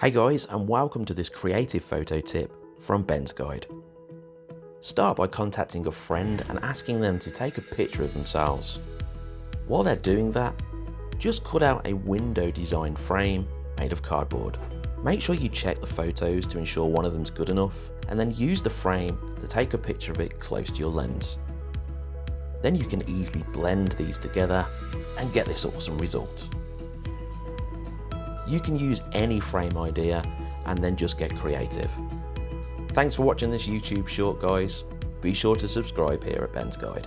Hey guys and welcome to this creative photo tip from Ben's Guide. Start by contacting a friend and asking them to take a picture of themselves. While they're doing that, just cut out a window design frame made of cardboard. Make sure you check the photos to ensure one of them's good enough and then use the frame to take a picture of it close to your lens. Then you can easily blend these together and get this awesome result. You can use any frame idea and then just get creative. Thanks for watching this YouTube short guys. Be sure to subscribe here at Ben's Guide.